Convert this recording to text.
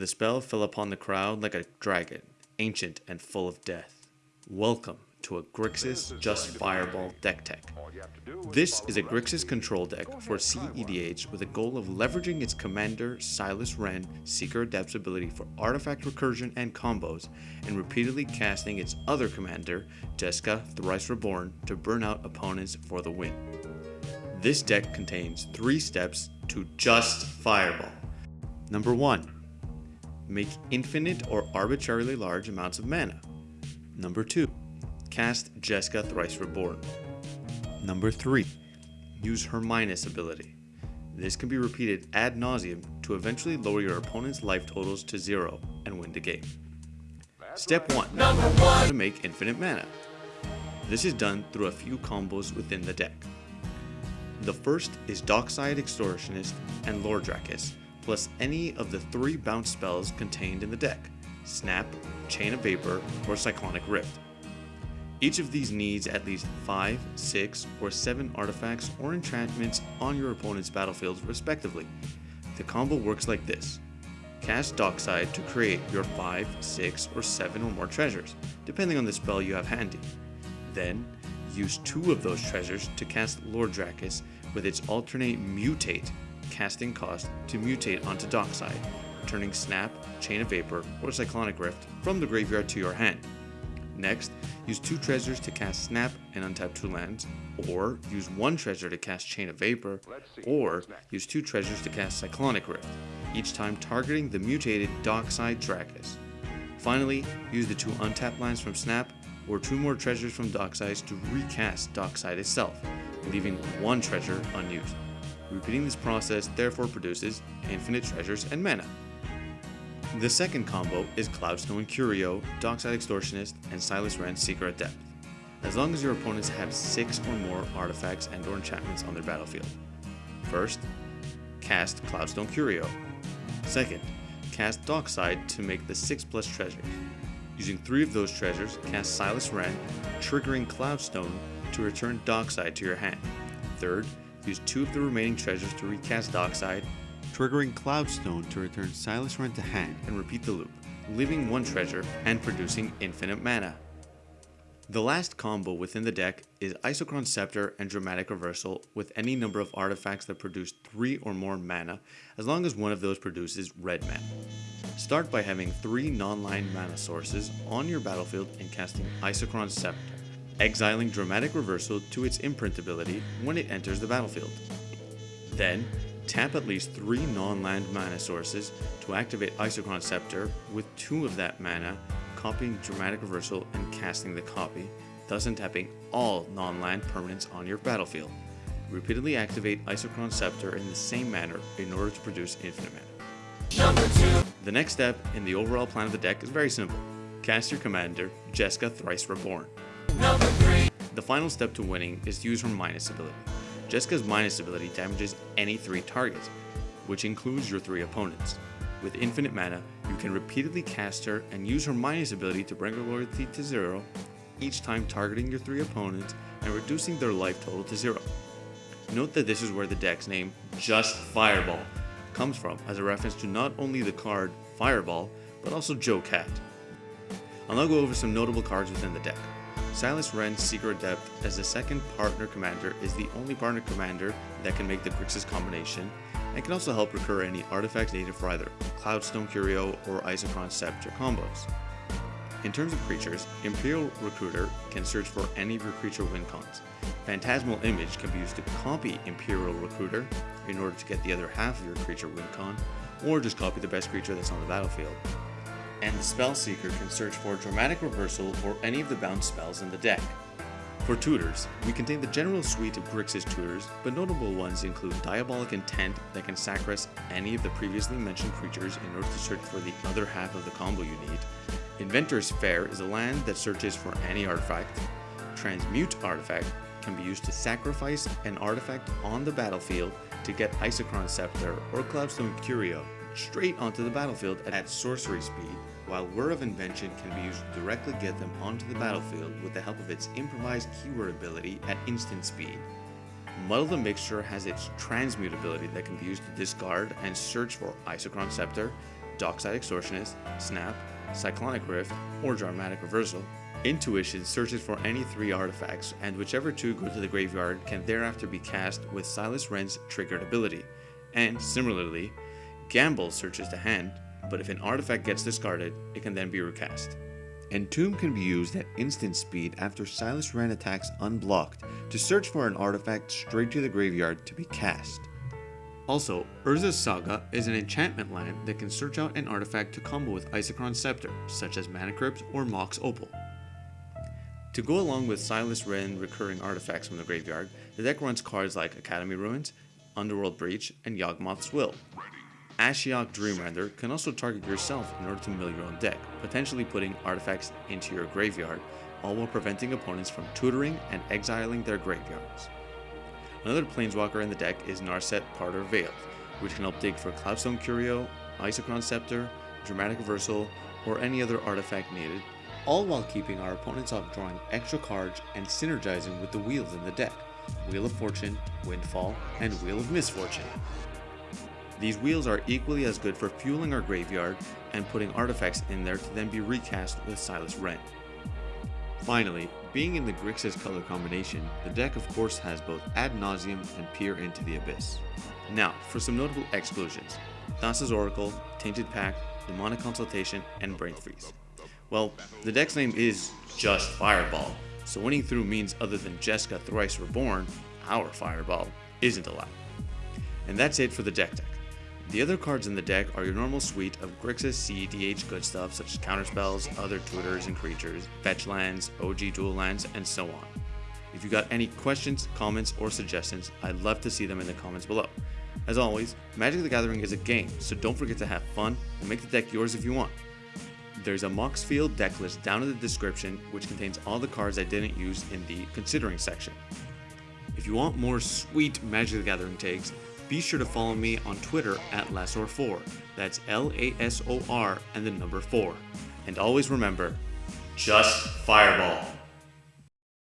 The spell fell upon the crowd like a dragon, ancient and full of death. Welcome to a Grixis Just Fireball deck tech. This is a Grixis control deck for CEDH with a goal of leveraging its commander Silas Renn Seeker Adept's ability for artifact recursion and combos, and repeatedly casting its other commander, Jeska Thrice Reborn, to burn out opponents for the win. This deck contains three steps to Just Fireball. Number 1. Make infinite or arbitrarily large amounts of mana. Number 2. Cast Jeska Thrice Reborn. Number 3. Use her minus ability. This can be repeated ad nauseum to eventually lower your opponent's life totals to zero and win the game. Step 1. Number one. To make infinite mana. This is done through a few combos within the deck. The first is Dockside Extortionist and Lore Drakkis, plus any of the three bounce spells contained in the deck, Snap, Chain of Vapor, or Cyclonic Rift. Each of these needs at least 5, 6, or 7 artifacts or enchantments on your opponent's battlefield respectively. The combo works like this. Cast Dockside to create your 5, 6, or 7 or more treasures, depending on the spell you have handy. Then, use two of those treasures to cast Lore Drakkis with its alternate mutate casting cost to mutate onto Dockside, turning Snap, Chain of Vapor, or Cyclonic Rift from the graveyard to your hand. Next, use two treasures to cast Snap and untap two lands, or use one treasure to cast Chain of Vapor, or use two treasures to cast Cyclonic Rift, each time targeting the mutated Dockside Drakkis. Finally, use the two untapped lands from Snap, or two more treasures from Dockside to recast Dockside itself, leaving one treasure unused. Repeating this process therefore produces infinite treasures and mana. The second combo is Cloudstone Curio, Dockside Extortionist, and Silas Renn Seeker Adept, as long as your opponents have 6 or more artifacts and or enchantments on their battlefield. First, cast Cloudstone Curio. Second, cast Dockside to make the 6 plus treasures. Using 3 of those treasures, cast Silas Renn, triggering Cloudstone to return Dockside to your hand. Third, use 2 of the remaining treasures to recast Dockside triggering Cloudstone to return Silas Renn to hand and repeat the loop, leaving one treasure and producing infinite mana. The last combo within the deck is Isochron Scepter and Dramatic Reversal with any number of artifacts that produce 3 or more mana, as long as one of those produces red mana. Start by having 3 non-land mana sources on your battlefield and casting Isochron Scepter, exiling Dramatic Reversal to its imprint ability when it enters the battlefield. Then, Tap at least 3 non-land mana sources to activate Isochron Scepter with 2 of that mana, copying Dramatic Reversal and casting the copy, thus untapping all non-land permanents on your battlefield. Repeatedly activate Isochron Scepter in the same manner in order to produce infinite mana. The next step in the overall plan of the deck is very simple. Cast your commander, Jeska Thrice Reborn. The final step to winning is to use her minus ability. Jeska's minus ability damages any three targets, which includes your three opponents. With infinite mana, you can repeatedly cast her and use her minus ability to bring her loyalty to zero, each time targeting your three opponents and reducing their life total to zero. Note that this is where the deck's name, Just Fireball, comes from as a reference to not only the card Fireball, but also Joe Cat. I'll now go over some notable cards within the deck. Silas Renn's Seeker Adept as the second partner commander is the only partner commander that can make the Grixis combination and can also help recur any artifacts needed for either Cloudstone Curio or Isochron Scepter combos. In terms of creatures, Imperial Recruiter can search for any of your creature win cons. Phantasmal Image can be used to copy Imperial Recruiter in order to get the other half of your creature win con, or just copy the best creature that's on the battlefield and the Spell Seeker can search for Dramatic Reversal or any of the bounce spells in the deck. For tutors, we contain the general suite of Grixis tutors, but notable ones include Diabolic Intent that can sacrifice any of the previously mentioned creatures in order to search for the other half of the combo you need. Inventor's Fair is a land that searches for any artifact. Transmute Artifact can be used to sacrifice an artifact on the battlefield to get Isochron Scepter or Cloudstone Curio straight onto the battlefield at sorcery speed, while Word of Invention can be used to directly get them onto the battlefield with the help of its improvised keyword ability at instant speed. Muddle the Mixture has its transmute ability that can be used to discard and search for Isochron Scepter, Dockside Extortionist, Snap, Cyclonic Rift, or Dramatic Reversal. Intuition searches for any three artifacts, and whichever two go to the graveyard can thereafter be cast with Silas Renn's triggered ability. And similarly, Gamble searches the hand, but if an artifact gets discarded, it can then be recast. Entomb can be used at instant speed after Silas Renn attacks unblocked to search for an artifact straight to the graveyard to be cast. Also, Urza's Saga is an enchantment land that can search out an artifact to combo with Isochron Scepter, such as Mana Crypt or Mox Opal. To go along with Silas Renn recurring artifacts from the graveyard, the deck runs cards like Academy Ruins, Underworld Breach, and Yawgmoth's Will. Ashiok Dreamrender can also target yourself in order to mill your own deck, potentially putting artifacts into your graveyard, all while preventing opponents from tutoring and exiling their graveyards. Another Planeswalker in the deck is Narset Parter of Veils, which can help dig for Cloudstone Curio, Isochron Scepter, Dramatic Reversal, or any other artifact needed, all while keeping our opponents off drawing extra cards and synergizing with the wheels in the deck, Wheel of Fortune, Windfall, and Wheel of Misfortune. These wheels are equally as good for fueling our graveyard and putting artifacts in there to then be recast with Silas Renn. Finally, being in the Grixis color combination, the deck of course has both Ad Nauseam and Peer into the Abyss. Now, for some notable exclusions. Thassa's Oracle, Tainted Pact, Demonic Consultation, and Brain Freeze. Well, the deck's name is just Fireball, so winning through means other than Jeska Thrice Reborn, our Fireball, isn't allowed. And that's it for the deck deck. The other cards in the deck are your normal suite of Grixis CEDH good stuff such as counterspells, other tutors and creatures, fetch lands, OG dual lands, and so on. If you got any questions, comments, or suggestions, I'd love to see them in the comments below. As always, Magic the Gathering is a game, so don't forget to have fun and make the deck yours if you want. There's a Moxfield deck list down in the description which contains all the cards I didn't use in the considering section. If you want more sweet Magic the Gathering takes, be sure to follow me on Twitter at Lasor4. That's L A S O R and the number 4. And always remember, just fireball.